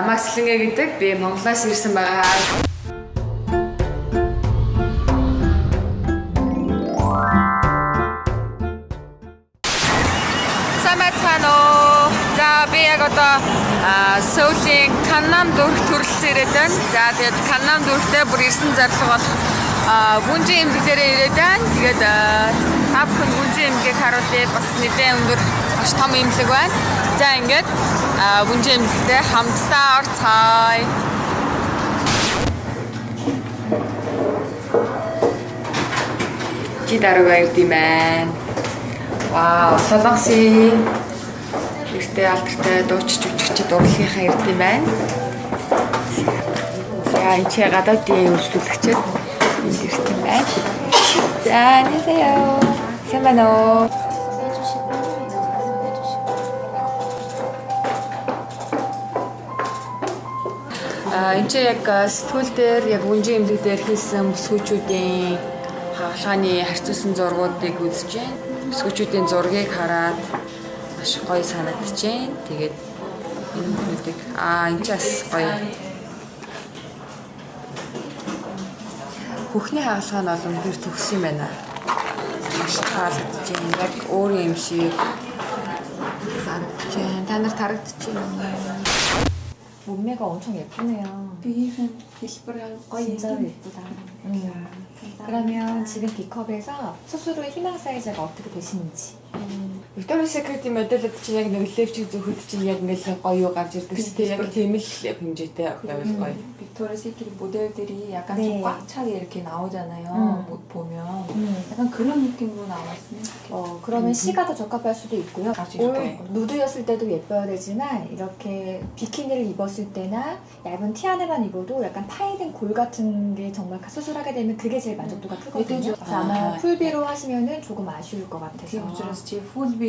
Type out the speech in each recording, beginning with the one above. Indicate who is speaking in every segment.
Speaker 1: намайг Слэнгэ гэдэг. Би Монголоос ирсэн байгаа. Самацхано. За би яг одоо Сөүлийн Каннам дүүрэг төрөлцсөн ирээд байна. За тэгээд Каннам дүүрэгтээ бүр ирсэн зорилго бол гүнжин эмгэг дээрээ ирээд байна. Тэгээд та бүхэн Гүнжи эмгээг харуулээд бас нэгэн өндөр маш том имлэг байна. За ингээд Гүнжи эмгэгтэй хамтдаа орцгаая. Чи дараг баярд юм байна. Вау, солонгосын нэртэй алдартай дуучч үжигчд урлагийнхаа ирд юм байна. За энэ чи гадаадын үйлчлүүлэгчэд ирд юм байна. За, нисэё сайн байна уу? А энэ чи яг сэтгүүл дээр яг үнжин эмнэлэг дээр хийсэн бүсгүүчүүдийн хаалгааны харьцуулсан зургуудыг үзэж байна. Бүсгүүчүүдийн зургийг хараад маш гоё санагдаж байна. Тэгээд энэ хүмүүсийг аа энэ ч бас гоё. Хөхний хаалгаа нь олон хэр төгс юм байна. Маш таалагдаж байна. Яг өөр юм шиг харагдаж байна. Та нар тарагдаж байна.
Speaker 2: 몸매가 엄청 예쁘네요.
Speaker 3: 비행은 비스브랑
Speaker 2: 진짜 예쁘다. 음. 그러면 지금 B컵에서 수술 후 희망 사이즈가 어떻게 되시는지?
Speaker 1: Victoria's Secret-ийн мэдээлэлд чинь яг нэг левчиг зөвхөд чинь яг ингээл гоё гарч ирдэг шүү дээ. Яг тийм л хэмжээтэй байвал гоё.
Speaker 3: 빅토리아 시크릿 모델들이 약간
Speaker 2: 네.
Speaker 3: 좀 꽉 차게 이렇게 나오잖아요.
Speaker 2: 음.
Speaker 3: 뭐 보면
Speaker 2: 음.
Speaker 3: 약간 그런 느낌으로 나왔으면 좋겠어요.
Speaker 2: 어, 그러면 시가 더 적합할 수도 있고요.
Speaker 3: 아주
Speaker 2: 올
Speaker 3: 이렇게.
Speaker 2: 누드였을 때도 예뻐야 되지만 이렇게 비키니를 입었을 때나 얇은 티 안에만 입어도 약간 파이된 골 같은 게 정말 수술하게 되면 그게 제일 만족도가 크거든요.
Speaker 3: 예쁘죠?
Speaker 2: 그래서 아마
Speaker 3: 아,
Speaker 2: 풀비로 하시면은 조금 아쉬울 것 같아서.
Speaker 3: 디오트라스 제 푸드비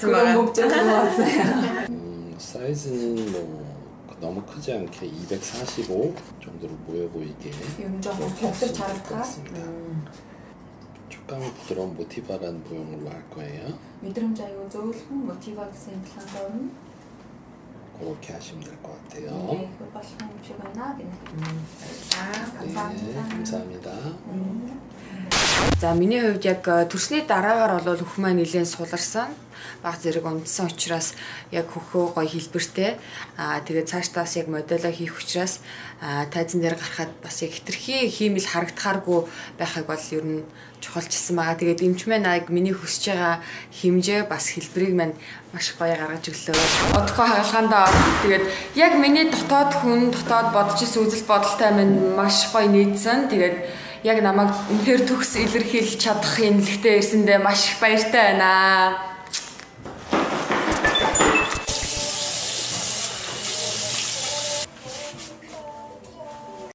Speaker 3: 그런 목적인 것 같아요.
Speaker 4: 음, 사이즈는 뭐 너무 크지 않게 245 정도로 모여 보이게
Speaker 3: 윤정
Speaker 4: 격수 잘했다. 음. 촉감이 부드러운 모티바라는 모형으로 할 거예요.
Speaker 3: 미드름자이고 조금 모티바 센터는
Speaker 4: 그렇게 하시면 될 것 같아요.
Speaker 3: 네, 그거 빠시면
Speaker 4: 주변나 아,
Speaker 3: 감사합니다.
Speaker 4: 네, 감사합니다.
Speaker 1: За миний хувьд яг э, төрсний дараагаар бол хөх маань нэлээд суларсан. Баг зэрэг унтсан учраас яг хөхөө гоё хэлбэртэй. Аа тэгээд цаашдаас яг модело хийх учраас аа тайзан дээр гарахад бас яг хитрхи хиймэл харагдахааргүй байхыг бол ер нь чухалчилсан байгаа. Тэгээд эмч маань яг миний хүсэж байгаа хэмжээ бас хэлбэрийг маань маш гоё гаргаж өглөө. Одохгүй хаалгаандаа. Тэгээд яг миний дотоод хүн дотоод бодож исэн үзэл бодолтой минь маш гоё нийцсэн. Тэгээд яг намайг үнэхээр төгс илэрхийлж чадах эмнэлэгтээ ирсэндээ маш их баяртай байна.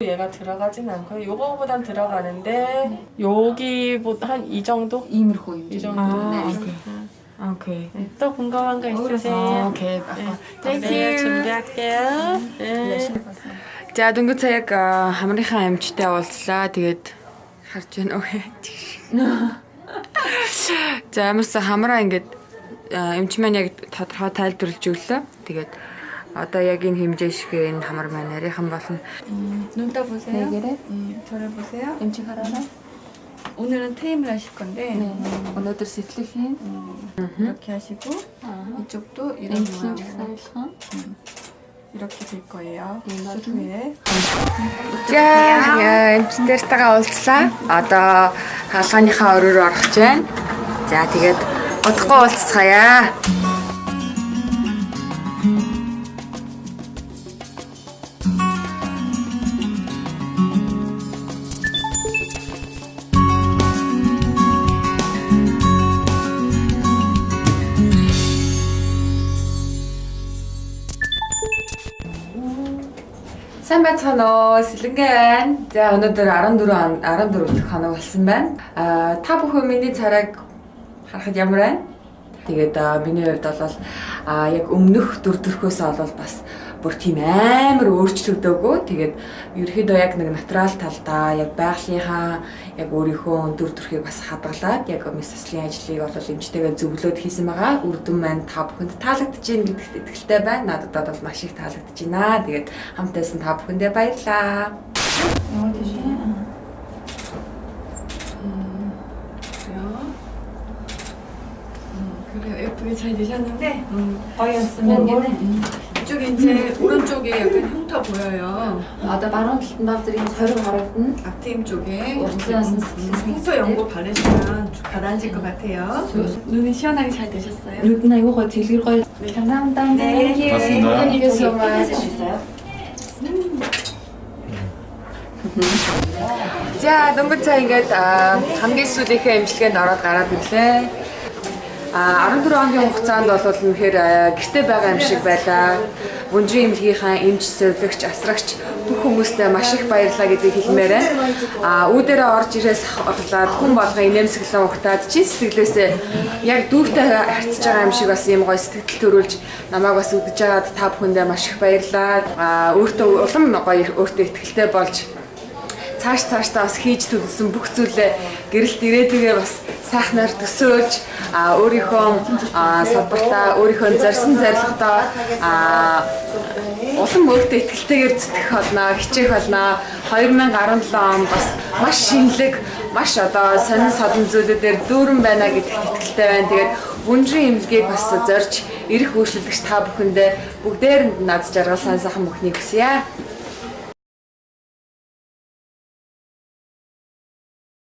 Speaker 5: 얘가 들어가진 않고요. 요거보단 들어가는데 여기보다 한 이 정도?
Speaker 3: 이미코
Speaker 5: 이 정도.
Speaker 1: 아,
Speaker 5: 네.
Speaker 1: 오케이.
Speaker 5: 네, 또 궁금한 거
Speaker 1: 아,
Speaker 5: 있으세요?
Speaker 1: 오케이.
Speaker 5: 네, 네, 준비할게요. 네.
Speaker 1: За дөнгөж сая яг а, хамрынхаа амьчтай уулзлаа. Тэгээд харж байна уу? За амарсаа хамраа ингээд а, эмч маань яг тодорхой тайлбарлаж өглөө. Тэгээд одоо яг энэ хэмжээ шиг энэ хамар маань нарийнхан болно.
Speaker 6: 눈 떠보세요.
Speaker 3: 네 개를
Speaker 6: 음, 저를 보세요.
Speaker 3: 엠치 하라라.
Speaker 6: 오늘은 트임을 하실 건데
Speaker 3: 오늘들 시틀힌
Speaker 6: 이렇게 하시고 이쪽도 이런
Speaker 3: 엠치
Speaker 6: 모양으로
Speaker 3: 살상.
Speaker 6: 이렇게 될 거예요. 수술 후에
Speaker 1: За эмчнэртэйгээ уулзлаа. Одоо хаалганыхаа өрөөр орох гэж байна. За тэгээд удахгүй уулзцгаая. Сайн байцгаана уу? Сэлэнгэ байна. За өнөөдөр 14 он- 14 дахь хоног болсон байна. Аа та бүхэн миний царайг харахад ямар байна? Тэгээд миний хувьд бол аа яг өмнөх дүр төрхөөс бол бас бүр тийм амар өөрчлөгдөөгүй. Тэгээд ерөөхдөө яг нэг натурал талдаа яг байгалийнхаа яг өөрийнхөө дүр төрхийг бас хадгалаад яг мессэслийн ажлыг бол эмчтэйгээ зөвлөөд хийсэн байгаа. Үр дүн маань та бүхэнд таалагдж байна гэдэгт итгэлтэй байна. Надад бол маш их таалагдж байна. Тэгээд хамтайсан та бүхэндээ баярлалаа.
Speaker 3: 영어 대신
Speaker 6: 그래요. 예쁘게 잘 되셨는데
Speaker 3: 거의 없으면 얘는
Speaker 6: 이쪽에 이제 오른쪽에 약간 흉터 보여요.
Speaker 3: 아, 나 말한 김밥들이
Speaker 6: 자유 바르고. 악트임 쪽에
Speaker 3: 음,
Speaker 6: 흉터 연고 바르시면 가라앉을 것 같아요. 네. 눈이 시원하게 잘 되셨어요?
Speaker 3: 나 이거 거의 드릴 거예요. 네. 감사합니다.
Speaker 6: 네, 네.
Speaker 4: 고맙습니다.
Speaker 3: 고맙습니다. 자,
Speaker 1: 농구차이가 감기 아, 수디 그 MC가 너랑 알아듣네. 14 хоногийн хугацаанд бол үнэхээр гэрте байгаа юм шиг байлаа. Бүнжин эмнэлгийнхаа эмч, зөвлөгч, асрагч бүх хүмүүстээ маш их баярлалаа гэдгийг хэлмээр байна. А үүдээрээ орж ирээс хавлаад хүн болго инээмсэглэн ухтаад чин сэтгэлээсээ яг дүүртэй харьцаж байгаа юм шиг бас юм гоё сэтгэл төрүүлж намайг бас үдэж байгаад та бүхэндээ маш их баярлалаа. А өөртөө улам гоё өөртөө ихтэй болж цааш цаашдаа бас хийж төлсөн бүх зүйлээ гэрэлт ирээдүгээ бас сайхнаар төсөөлж өөрийнхөө салбартаа өөрийнхөө зорьсон зорилготоо а улам өөртөө ихтэйгээр зүтгэх болно, хичээх болно. 2017 он бас маш шинэлэг, маш одоо сонин содон зүйлүүдээр дүүрэн байна гэдэгт итгэлтэй байна. Тэгээд бүнжин имлэгийг бас зорж ирэх үйлчлэгч та бүхэндээ бүгдээрэнд над жаргал сайн сайхан бүхнийг хүсье.